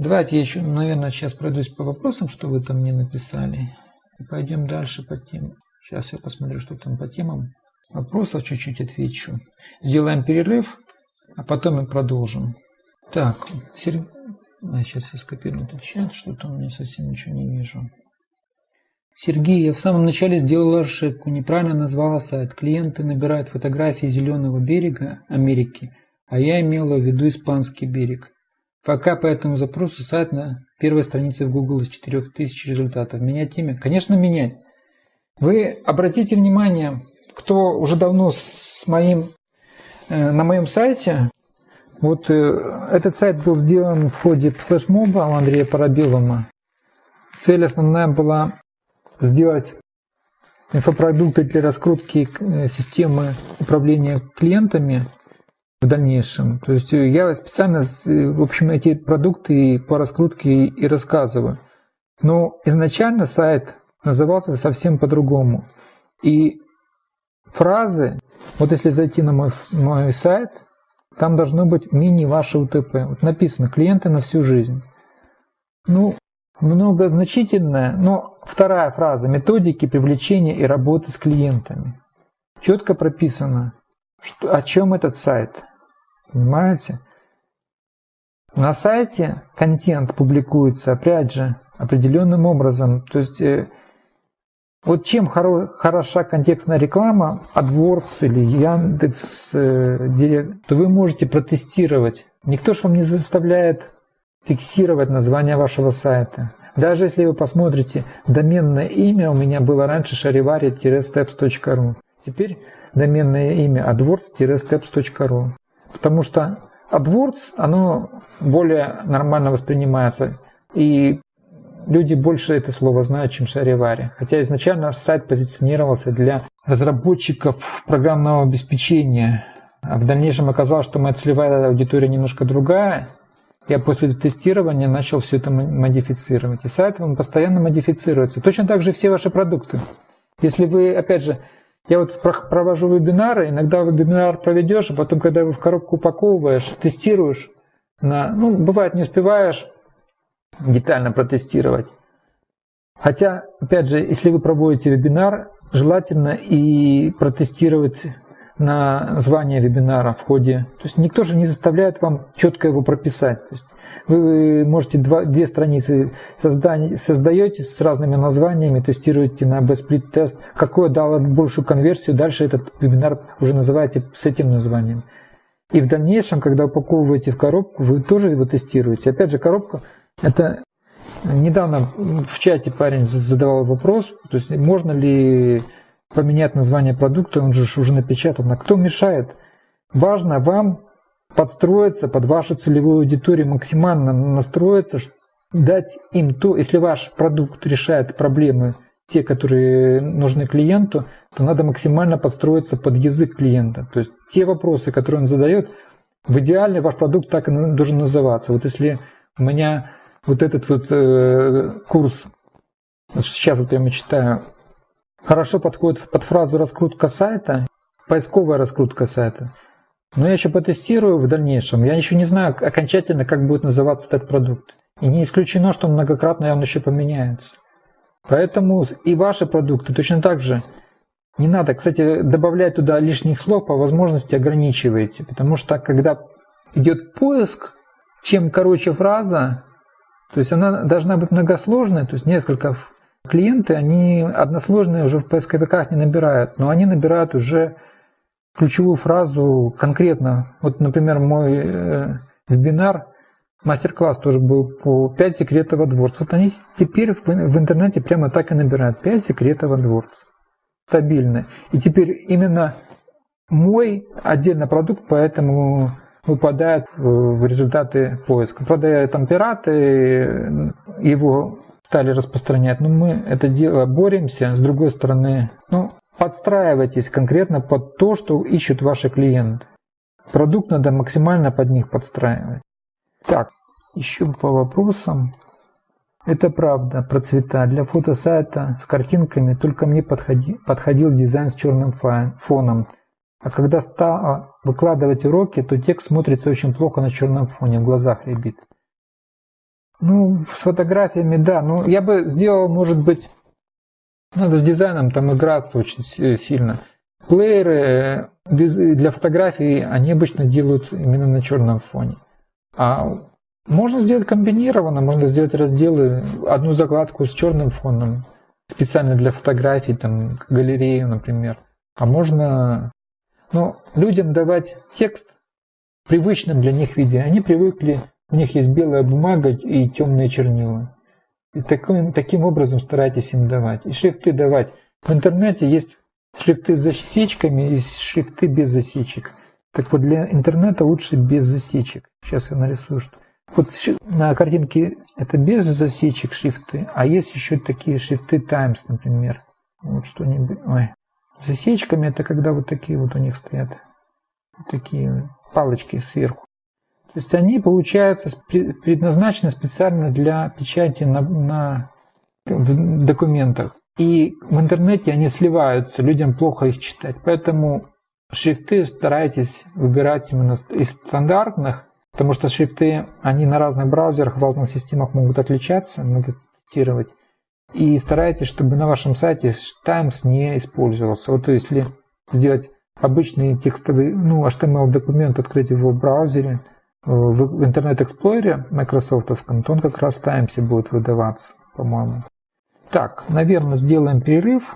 Давайте я еще, наверное, сейчас пройдусь по вопросам, что вы там мне написали. И пойдем дальше по темам. Сейчас я посмотрю, что там по темам. Вопросов чуть-чуть отвечу. Сделаем перерыв, а потом мы продолжим. Так, Сер... а, сейчас я скопирую этот чат, что-то у меня совсем ничего не вижу. Сергей, я в самом начале сделала ошибку, неправильно назвала сайт. Клиенты набирают фотографии зеленого берега Америки, а я имела в виду испанский берег. Пока по этому запросу сайт на первой странице в Google из 4000 результатов. Менять имя? Конечно, менять. Вы обратите внимание, кто уже давно с моим, э, на моем сайте, вот э, этот сайт был сделан в ходе флешмоба у Андрея Парабилова. Цель основная была сделать инфопродукты для раскрутки э, системы управления клиентами в дальнейшем. То есть э, я специально, э, в общем, эти продукты по раскрутке и рассказываю. Но изначально сайт назывался совсем по-другому. И фразы, вот если зайти на мой, мой сайт, там должно быть мини ваше УТП. Вот написано «Клиенты на всю жизнь». Ну, многозначительная, но вторая фраза «Методики привлечения и работы с клиентами». Четко прописано, что, о чем этот сайт. Понимаете? На сайте контент публикуется, опять же, определенным образом. То есть, э, вот чем хоро, хороша контекстная реклама, AdWords или Яндекс, э, Директ, то вы можете протестировать. Никто же вам не заставляет фиксировать название вашего сайта. Даже если вы посмотрите, доменное имя у меня было раньше charivari-steps.ru. Теперь доменное имя adwords-steps.ru. Потому что AdWords, оно более нормально воспринимается. И люди больше это слово знают, чем Шаривари. Хотя изначально сайт позиционировался для разработчиков программного обеспечения. А в дальнейшем оказалось, что моя целевая аудитория немножко другая, я после тестирования начал все это модифицировать. И сайт он постоянно модифицируется. Точно так же все ваши продукты. Если вы, опять же, я вот провожу вебинары, иногда вебинар проведешь, а потом, когда его в коробку упаковываешь, тестируешь, на, ну, бывает, не успеваешь детально протестировать. Хотя, опять же, если вы проводите вебинар, желательно и протестировать название вебинара в ходе. То есть никто же не заставляет вам четко его прописать. То есть вы можете два, две страницы создать, создаете с разными названиями, тестируете на B-split тест, какое дало большую конверсию, дальше этот вебинар уже называете с этим названием. И в дальнейшем, когда упаковываете в коробку, вы тоже его тестируете. Опять же, коробка это недавно в чате парень задавал вопрос, то есть можно ли поменять название продукта, он же уже напечатан. А кто мешает? Важно вам подстроиться под вашу целевую аудиторию, максимально настроиться, дать им то, если ваш продукт решает проблемы, те, которые нужны клиенту, то надо максимально подстроиться под язык клиента. То есть те вопросы, которые он задает, в идеале ваш продукт так и должен называться. Вот если у меня вот этот вот э, курс, сейчас вот я читаю, хорошо подходит под фразу раскрутка сайта, поисковая раскрутка сайта. Но я еще потестирую в дальнейшем. Я еще не знаю окончательно, как будет называться этот продукт. И не исключено, что многократно он еще поменяется. Поэтому и ваши продукты точно так же не надо, кстати, добавлять туда лишних слов, по возможности ограничивайте. Потому что когда идет поиск, чем короче фраза, то есть она должна быть многосложной, то есть несколько Клиенты, они односложные уже в поисковиках не набирают, но они набирают уже ключевую фразу конкретно. Вот, например, мой э, вебинар, мастер-класс тоже был по 5 секретов дворце. Вот они теперь в, интернете прямо так и набирают 5 секретов дворце. Стабильно. И теперь именно мой отдельно продукт, поэтому выпадает в результаты поиска. Правда, там пираты его стали распространять. Но мы это дело боремся. С другой стороны, ну, подстраивайтесь конкретно под то, что ищут ваши клиенты. Продукт надо максимально под них подстраивать. Так, еще по вопросам. Это правда про цвета. Для фотосайта с картинками только мне подходи, подходил дизайн с черным фоном. А когда стал выкладывать уроки, то текст смотрится очень плохо на черном фоне, в глазах ребит. Ну, с фотографиями, да. Ну, я бы сделал, может быть, надо с дизайном там играться очень сильно. Плееры э, для фотографий, они обычно делают именно на черном фоне. А можно сделать комбинированно, можно сделать разделы, одну закладку с черным фоном, специально для фотографий, там, галерею, например. А можно ну, людям давать текст в привычном для них виде. Они привыкли, у них есть белая бумага и темные чернила. И таким, таким образом старайтесь им давать. И шрифты давать. В интернете есть шрифты с засечками и шрифты без засечек. Так вот, для интернета лучше без засечек. Сейчас я нарисую, что... Вот на картинке это без засечек шрифты, а есть еще такие шрифты Times, например. Вот что-нибудь. Ой. Засечками это когда вот такие вот у них стоят. Вот такие палочки сверху. То есть они, получается, предназначены специально для печати на, на в документах. И в интернете они сливаются, людям плохо их читать. Поэтому шрифты старайтесь выбирать именно из стандартных, потому что шрифты, они на разных браузерах, в разных системах могут отличаться, надо тестировать. И старайтесь, чтобы на вашем сайте Times не использовался. Вот если сделать обычный текстовый, ну, HTML-документ, открыть его в браузере, в Internet Explorer майкрософтовском, то он как раз в Times будет выдаваться, по-моему. Так, наверное, сделаем перерыв.